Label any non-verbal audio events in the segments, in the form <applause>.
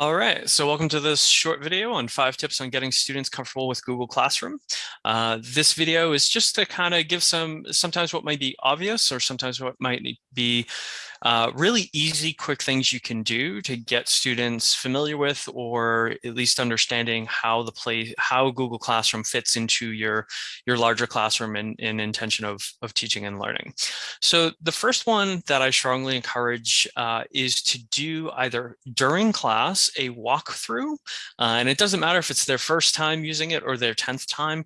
All right, so welcome to this short video on five tips on getting students comfortable with Google Classroom. Uh, this video is just to kind of give some, sometimes what might be obvious or sometimes what might be uh, really easy, quick things you can do to get students familiar with or at least understanding how the play, how Google Classroom fits into your, your larger classroom in, in intention of, of teaching and learning. So the first one that I strongly encourage uh, is to do either during class a walkthrough, uh, and it doesn't matter if it's their first time using it or their 10th time,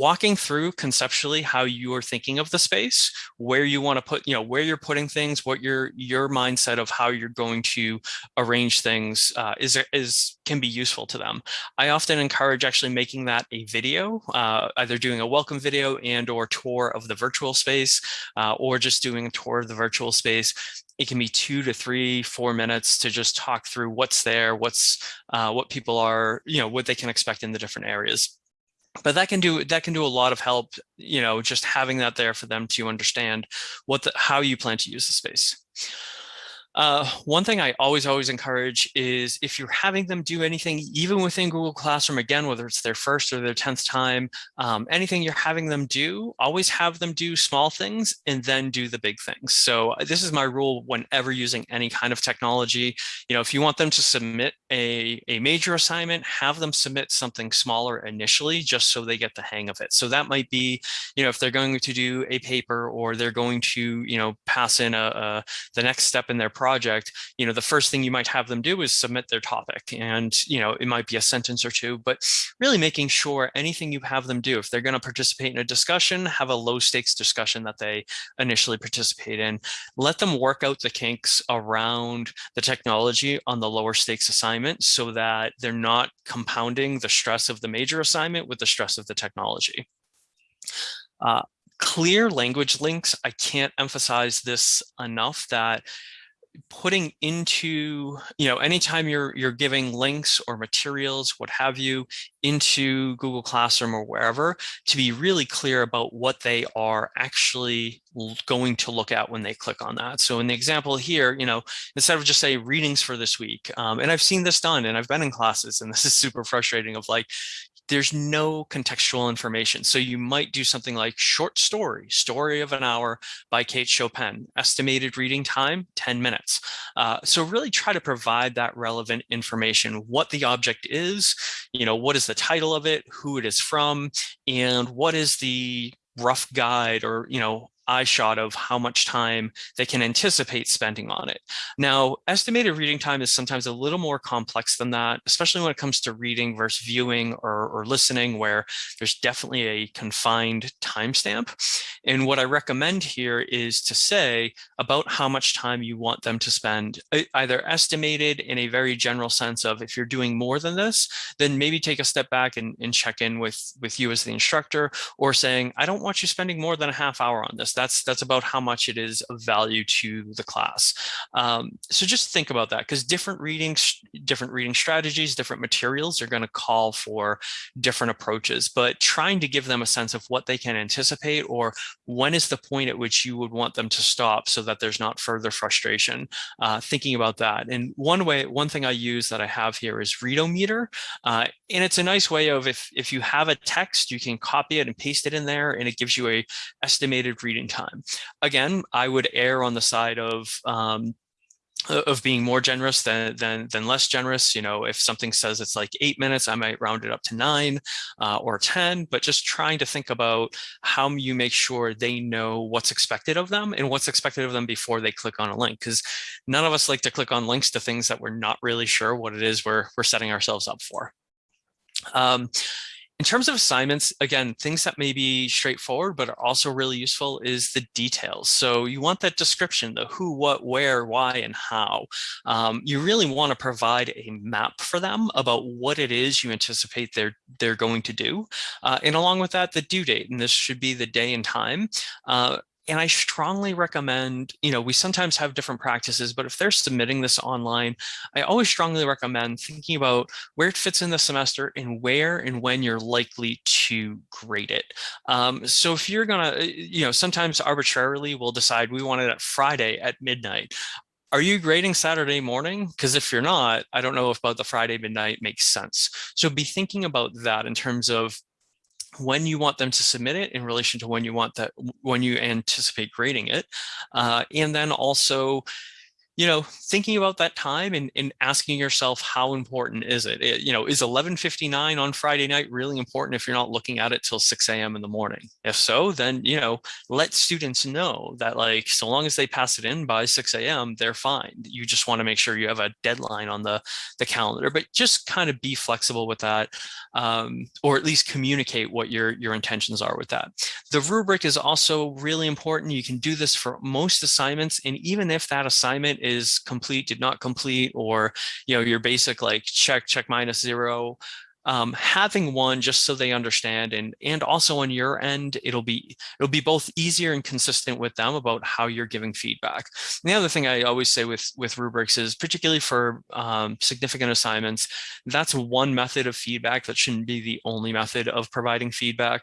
walking through conceptually how you are thinking of the space, where you want to put, you know, where you're putting things, what your your mindset of how you're going to arrange things uh, is is can be useful to them. I often encourage actually making that a video, uh, either doing a welcome video and or tour of the virtual space, uh, or just doing a tour of the virtual space it can be two to three, four minutes to just talk through what's there, what's uh, what people are, you know, what they can expect in the different areas but that can do that can do a lot of help you know just having that there for them to understand what the, how you plan to use the space uh, one thing I always, always encourage is if you're having them do anything, even within Google Classroom, again, whether it's their first or their 10th time, um, anything you're having them do, always have them do small things and then do the big things. So uh, this is my rule whenever using any kind of technology. You know, if you want them to submit a, a major assignment, have them submit something smaller initially, just so they get the hang of it. So that might be, you know, if they're going to do a paper or they're going to, you know, pass in a, a the next step in their project, you know, the first thing you might have them do is submit their topic. And, you know, it might be a sentence or two, but really making sure anything you have them do, if they're going to participate in a discussion, have a low stakes discussion that they initially participate in. Let them work out the kinks around the technology on the lower stakes assignment so that they're not compounding the stress of the major assignment with the stress of the technology. Uh, clear language links, I can't emphasize this enough that putting into, you know, anytime you're you're giving links or materials, what have you, into Google Classroom or wherever, to be really clear about what they are actually going to look at when they click on that. So in the example here, you know, instead of just say readings for this week, um, and I've seen this done and I've been in classes and <laughs> this is super frustrating of like, there's no contextual information. So you might do something like short story, story of an hour by Kate Chopin, estimated reading time, 10 minutes. Uh, so really try to provide that relevant information, what the object is, you know, what is the title of it, who it is from, and what is the rough guide or, you know, eye shot of how much time they can anticipate spending on it. Now, estimated reading time is sometimes a little more complex than that, especially when it comes to reading versus viewing or, or listening, where there's definitely a confined timestamp. And what I recommend here is to say about how much time you want them to spend, either estimated in a very general sense of if you're doing more than this, then maybe take a step back and, and check in with, with you as the instructor, or saying, I don't want you spending more than a half hour on this that's that's about how much it is of value to the class. Um, so just think about that because different readings, different reading strategies, different materials are going to call for different approaches, but trying to give them a sense of what they can anticipate or when is the point at which you would want them to stop so that there's not further frustration, uh, thinking about that. And one way, one thing I use that I have here is Readometer. Uh, and it's a nice way of if, if you have a text, you can copy it and paste it in there and it gives you a estimated reading time. Again, I would err on the side of um, of being more generous than, than than less generous you know if something says it's like eight minutes i might round it up to nine uh, or 10 but just trying to think about how you make sure they know what's expected of them and what's expected of them before they click on a link because none of us like to click on links to things that we're not really sure what it is we're, we're setting ourselves up for um, in terms of assignments, again, things that may be straightforward, but are also really useful is the details. So you want that description, the who, what, where, why, and how. Um, you really want to provide a map for them about what it is you anticipate they're, they're going to do. Uh, and along with that, the due date, and this should be the day and time. Uh, and I strongly recommend, you know, we sometimes have different practices, but if they're submitting this online, I always strongly recommend thinking about where it fits in the semester and where and when you're likely to grade it. Um, so if you're gonna, you know, sometimes arbitrarily we'll decide we want it at Friday at midnight are you grading Saturday morning? Because if you're not, I don't know if about the Friday midnight makes sense. So be thinking about that in terms of when you want them to submit it in relation to when you want that, when you anticipate grading it. Uh, and then also, you know, thinking about that time and, and asking yourself, how important is it? it? You know, is 11.59 on Friday night really important if you're not looking at it till 6 a.m. in the morning? If so, then, you know, let students know that like, so long as they pass it in by 6 a.m., they're fine. You just want to make sure you have a deadline on the, the calendar, but just kind of be flexible with that, um, or at least communicate what your, your intentions are with that. The rubric is also really important. You can do this for most assignments. And even if that assignment is complete, did not complete, or you know your basic like check, check minus zero. Um, having one just so they understand and and also on your end it'll be it'll be both easier and consistent with them about how you're giving feedback and the other thing I always say with with rubrics is particularly for um, significant assignments that's one method of feedback that shouldn't be the only method of providing feedback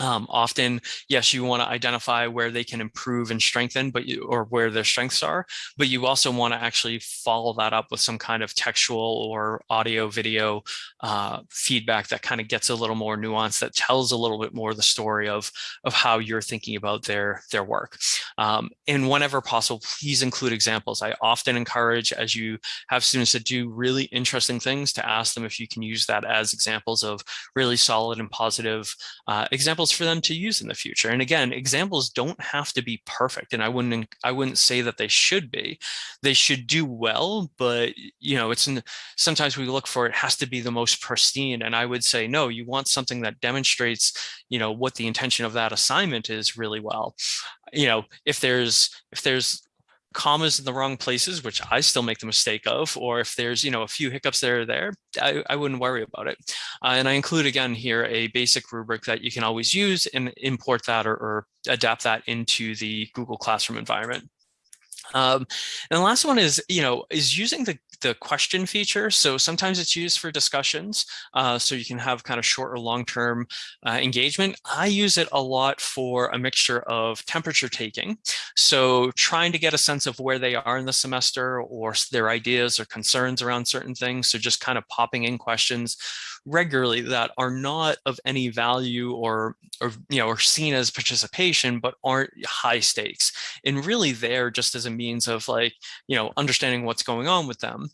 um, often, yes, you want to identify where they can improve and strengthen, but you, or where their strengths are, but you also want to actually follow that up with some kind of textual or audio video uh, feedback that kind of gets a little more nuance that tells a little bit more the story of, of how you're thinking about their, their work. Um, and whenever possible, please include examples. I often encourage as you have students that do really interesting things to ask them if you can use that as examples of really solid and positive uh, examples for them to use in the future. And again, examples don't have to be perfect. And I wouldn't, I wouldn't say that they should be, they should do well, but you know, it's in, sometimes we look for, it has to be the most pristine. And I would say, no, you want something that demonstrates, you know, what the intention of that assignment is really well. You know, if there's, if there's commas in the wrong places, which I still make the mistake of, or if there's, you know, a few hiccups there or there, I, I wouldn't worry about it. Uh, and I include again here a basic rubric that you can always use and import that or, or adapt that into the Google Classroom environment. Um, and the last one is, you know, is using the, the question feature. So sometimes it's used for discussions, uh, so you can have kind of short or long-term uh, engagement. I use it a lot for a mixture of temperature taking. So trying to get a sense of where they are in the semester or their ideas or concerns around certain things. So just kind of popping in questions regularly that are not of any value or, or you know, are seen as participation, but aren't high stakes. And really there just as a means of like, you know, understanding what's going on with them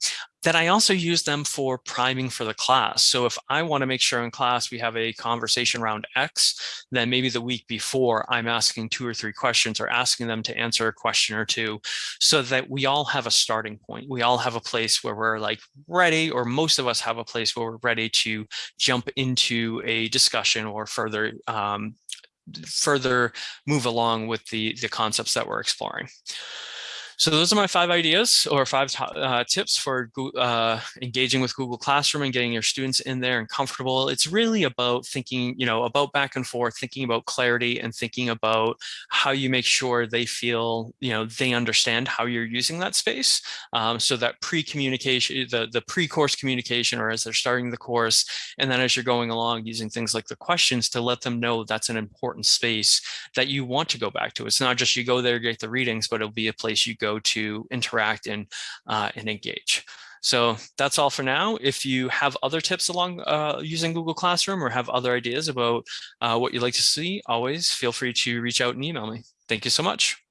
that I also use them for priming for the class. So if I want to make sure in class we have a conversation around X, then maybe the week before I'm asking two or three questions or asking them to answer a question or two so that we all have a starting point. We all have a place where we're like ready, or most of us have a place where we're ready to jump into a discussion or further um, further move along with the, the concepts that we're exploring. So those are my five ideas or five uh, tips for uh, engaging with Google Classroom and getting your students in there and comfortable. It's really about thinking, you know, about back and forth, thinking about clarity and thinking about how you make sure they feel, you know, they understand how you're using that space. Um, so that pre-communication, the, the pre-course communication or as they're starting the course, and then as you're going along using things like the questions to let them know that's an important space that you want to go back to. It's not just you go there, get the readings, but it'll be a place you go go to interact and, uh, and engage. So that's all for now. If you have other tips along uh, using Google Classroom or have other ideas about uh, what you'd like to see, always feel free to reach out and email me. Thank you so much.